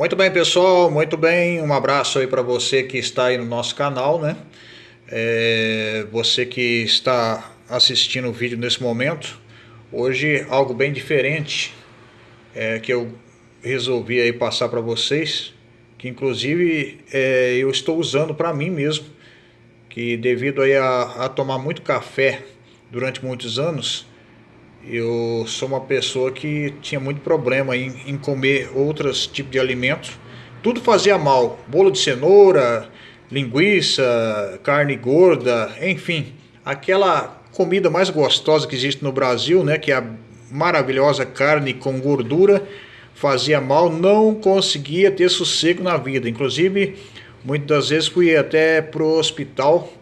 Muito bem, pessoal, muito bem. Um abraço aí para você que está aí no nosso canal, né? É, você que está assistindo o vídeo nesse momento. Hoje algo bem diferente é, que eu resolvi aí passar para vocês, que inclusive é, eu estou usando para mim mesmo, que devido aí a, a tomar muito café durante muitos anos, eu sou uma pessoa que tinha muito problema em, em comer outros tipos de alimentos. Tudo fazia mal. Bolo de cenoura, linguiça, carne gorda, enfim. Aquela comida mais gostosa que existe no Brasil, né, que é a maravilhosa carne com gordura, fazia mal, não conseguia ter sossego na vida. Inclusive, muitas das vezes fui até pro hospital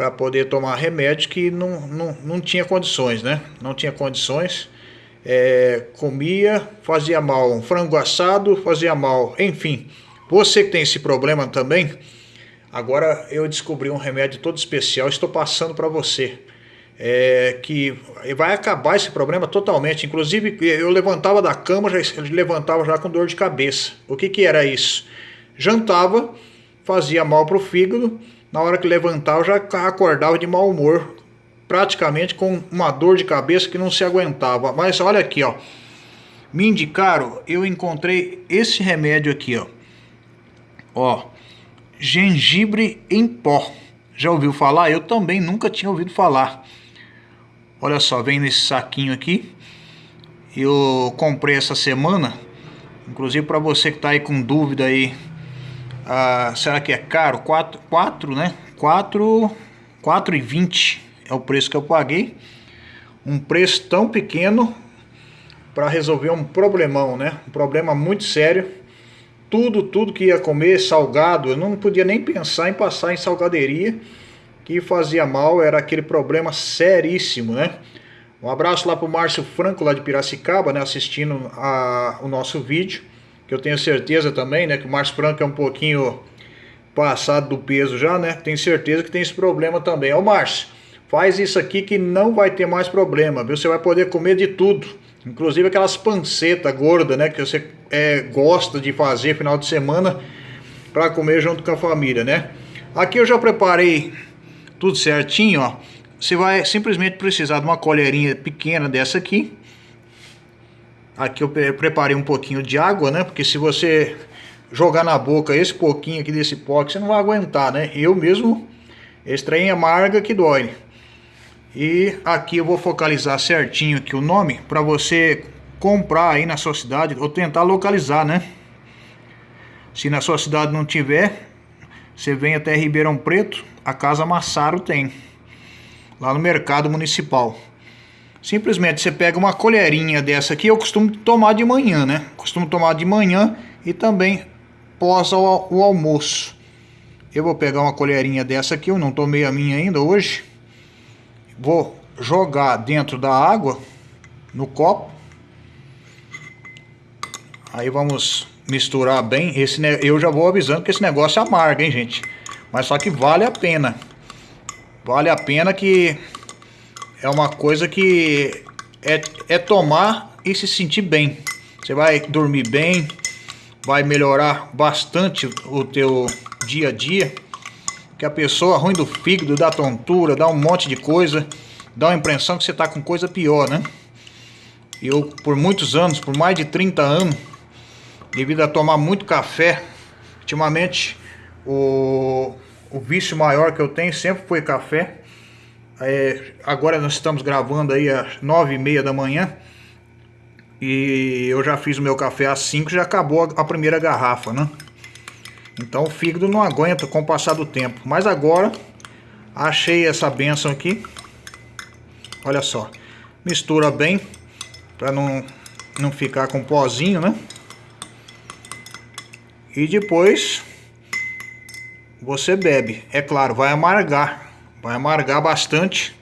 para poder tomar remédio que não, não, não tinha condições, né? Não tinha condições. É, comia, fazia mal. Um frango assado fazia mal. Enfim, você que tem esse problema também, agora eu descobri um remédio todo especial, estou passando para você. É, que vai acabar esse problema totalmente. Inclusive, eu levantava da cama, já levantava já com dor de cabeça. O que, que era isso? Jantava, fazia mal para o fígado, na hora que levantava, eu já acordava de mau humor, praticamente com uma dor de cabeça que não se aguentava. Mas olha aqui, ó. Me indicaram, eu encontrei esse remédio aqui, ó. Ó, gengibre em pó. Já ouviu falar? Eu também nunca tinha ouvido falar. Olha só, vem nesse saquinho aqui. Eu comprei essa semana. Inclusive para você que está aí com dúvida aí ah, será que é caro? 4, 4 né? 4, 4 e 20 é o preço que eu paguei. Um preço tão pequeno para resolver um problemão, né? Um problema muito sério. Tudo, tudo que ia comer salgado, eu não podia nem pensar em passar em salgaderia, que fazia mal, era aquele problema seríssimo, né? Um abraço lá para o Márcio Franco, lá de Piracicaba, né, assistindo a, o nosso vídeo que eu tenho certeza também, né, que o Márcio Franco é um pouquinho passado do peso já, né? Tenho certeza que tem esse problema também. Ô Márcio, faz isso aqui que não vai ter mais problema, viu? Você vai poder comer de tudo, inclusive aquelas pancetas gordas, né, que você é, gosta de fazer final de semana para comer junto com a família, né? Aqui eu já preparei tudo certinho, ó. Você vai simplesmente precisar de uma colherinha pequena dessa aqui, Aqui eu preparei um pouquinho de água, né? Porque se você jogar na boca esse pouquinho aqui desse pó, você não vai aguentar, né? Eu mesmo, é amarga que dói. E aqui eu vou focalizar certinho aqui o nome para você comprar aí na sua cidade ou tentar localizar, né? Se na sua cidade não tiver, você vem até Ribeirão Preto, a Casa Massaro tem. Lá no mercado municipal. Simplesmente você pega uma colherinha dessa aqui, eu costumo tomar de manhã, né? Costumo tomar de manhã e também pós o, almoço. Eu vou pegar uma colherinha dessa aqui, eu não tomei a minha ainda hoje. Vou jogar dentro da água, no copo. Aí vamos misturar bem. Esse, eu já vou avisando que esse negócio é amargo, hein, gente? Mas só que vale a pena. Vale a pena que é uma coisa que é, é tomar e se sentir bem. Você vai dormir bem, vai melhorar bastante o teu dia a dia. Que a pessoa ruim do fígado, dá tontura, dá um monte de coisa, dá uma impressão que você está com coisa pior, né? Eu, por muitos anos, por mais de 30 anos, devido a tomar muito café, ultimamente o, o vício maior que eu tenho sempre foi café. É, agora nós estamos gravando aí às nove e meia da manhã. E eu já fiz o meu café às 5 já acabou a primeira garrafa, né? Então o fígado não aguenta com o passar do tempo. Mas agora achei essa benção aqui. Olha só. Mistura bem para não, não ficar com pozinho, né? E depois você bebe. É claro, vai amargar. Vai amargar bastante.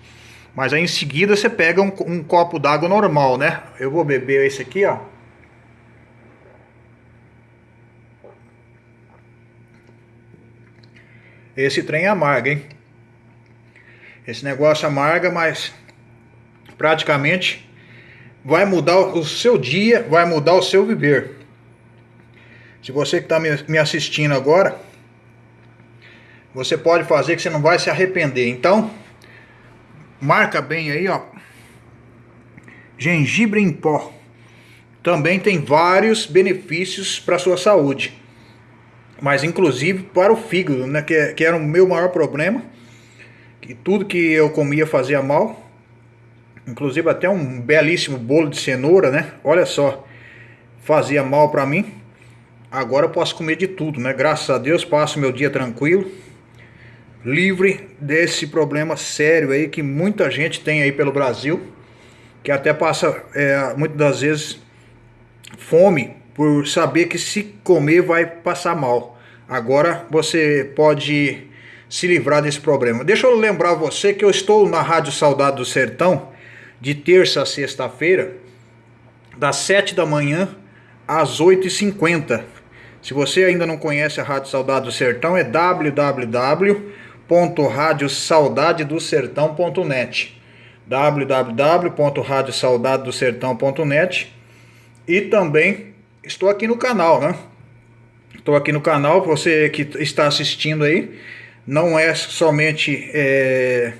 Mas aí em seguida você pega um, um copo d'água normal, né? Eu vou beber esse aqui, ó. Esse trem amarga, hein? Esse negócio amarga, mas praticamente vai mudar o seu dia, vai mudar o seu viver. Se você que está me assistindo agora, você pode fazer que você não vai se arrepender. Então, marca bem aí, ó. Gengibre em pó. Também tem vários benefícios para a sua saúde. Mas inclusive para o fígado, né, que, que era o meu maior problema. Que tudo que eu comia fazia mal. Inclusive até um belíssimo bolo de cenoura, né? Olha só, fazia mal para mim. Agora eu posso comer de tudo, né? Graças a Deus passo meu dia tranquilo, livre desse problema sério aí que muita gente tem aí pelo Brasil, que até passa é, muitas das vezes fome por saber que se comer vai passar mal. Agora você pode se livrar desse problema. Deixa eu lembrar você que eu estou na Rádio Saudade do Sertão de terça a sexta-feira, das 7 da manhã às 8h50. Se você ainda não conhece a Rádio Saudade do Sertão, é www.radiosaudadedosertão.net www.radiosaudadedosertão.net E também estou aqui no canal, né? Estou aqui no canal, você que está assistindo aí, não é somente... É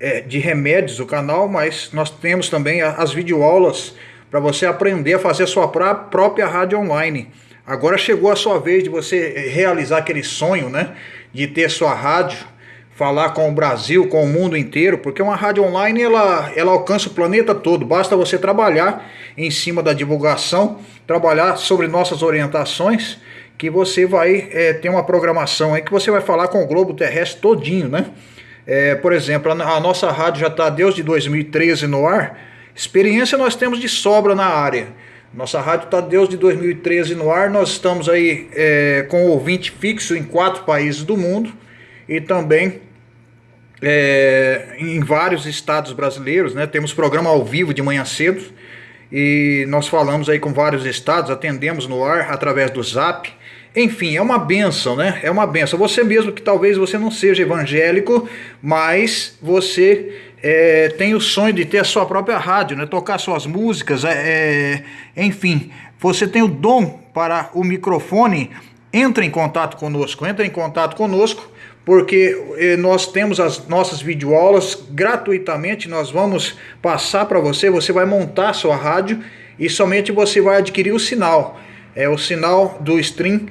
é, de remédios o canal, mas nós temos também as videoaulas para você aprender a fazer a sua própria rádio online. Agora chegou a sua vez de você realizar aquele sonho, né? De ter sua rádio, falar com o Brasil, com o mundo inteiro, porque uma rádio online ela, ela alcança o planeta todo. Basta você trabalhar em cima da divulgação, trabalhar sobre nossas orientações, que você vai é, ter uma programação aí que você vai falar com o globo terrestre todinho, né? É, por exemplo, a nossa rádio já está desde 2013 no ar. Experiência nós temos de sobra na área. Nossa rádio está desde 2013 no ar. Nós estamos aí é, com ouvinte fixo em quatro países do mundo e também é, em vários estados brasileiros. Né? Temos programa ao vivo de manhã cedo e nós falamos aí com vários estados, atendemos no ar através do Zap. Enfim, é uma benção, né? É uma benção. Você mesmo que talvez você não seja evangélico, mas você é, tem o sonho de ter a sua própria rádio, né? Tocar suas músicas, é, é, enfim. Você tem o dom para o microfone, entre em contato conosco, entre em contato conosco, porque é, nós temos as nossas videoaulas gratuitamente, nós vamos passar para você, você vai montar sua rádio e somente você vai adquirir o sinal. É o sinal do stream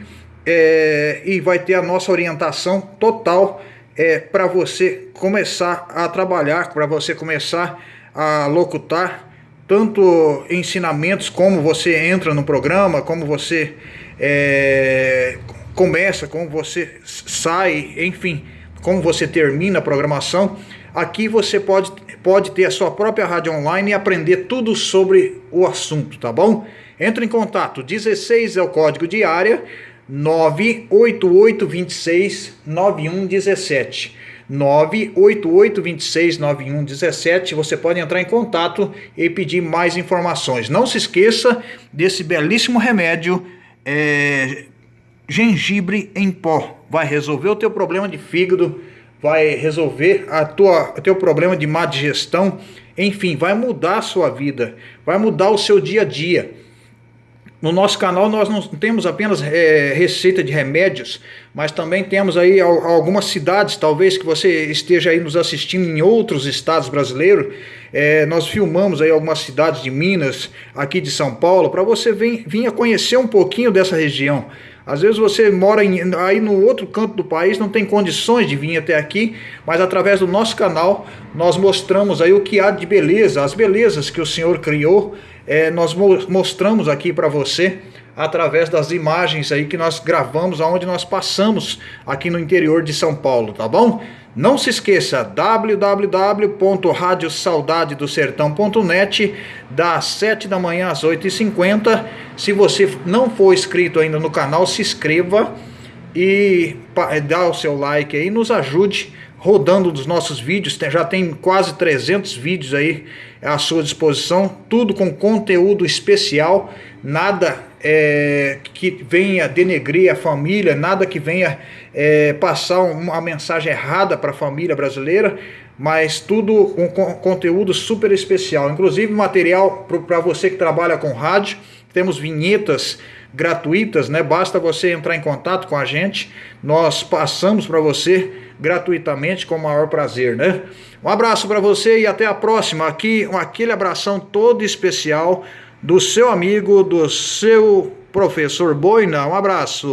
é, e vai ter a nossa orientação total é, para você começar a trabalhar, para você começar a locutar tanto ensinamentos como você entra no programa, como você é, começa, como você sai, enfim, como você termina a programação. Aqui você pode, pode ter a sua própria rádio online e aprender tudo sobre o assunto, tá bom? Entre em contato, 16 é o código de área, 98826 9117. 98826 9117. Você pode entrar em contato e pedir mais informações. Não se esqueça desse belíssimo remédio é, gengibre em pó. Vai resolver o teu problema de fígado, vai resolver a tua, o teu problema de má digestão, enfim, vai mudar a sua vida, vai mudar o seu dia a dia. No nosso canal nós não temos apenas é, receita de remédios, mas também temos aí algumas cidades, talvez que você esteja aí nos assistindo em outros estados brasileiros. É, nós filmamos aí algumas cidades de Minas, aqui de São Paulo, para você vir, vir conhecer um pouquinho dessa região. Às vezes você mora em, aí no outro canto do país, não tem condições de vir até aqui, mas através do nosso canal nós mostramos aí o que há de beleza, as belezas que o Senhor criou é, nós mostramos aqui para você através das imagens aí que nós gravamos aonde nós passamos aqui no interior de São Paulo, tá bom? Não se esqueça, www.radiosaudadedosertão.net das 7 da manhã às 8h50. Se você não for inscrito ainda no canal, se inscreva e dá o seu like aí, nos ajude rodando dos nossos vídeos, já tem quase 300 vídeos aí à sua disposição, tudo com conteúdo especial, nada é, que venha denegrir a família, nada que venha é, passar uma mensagem errada para a família brasileira, mas tudo com conteúdo super especial, inclusive material para você que trabalha com rádio, temos vinhetas gratuitas, né? Basta você entrar em contato com a gente, nós passamos para você gratuitamente com o maior prazer, né? Um abraço para você e até a próxima. Aqui, um, aquele abração todo especial do seu amigo, do seu professor Boina. Um abraço.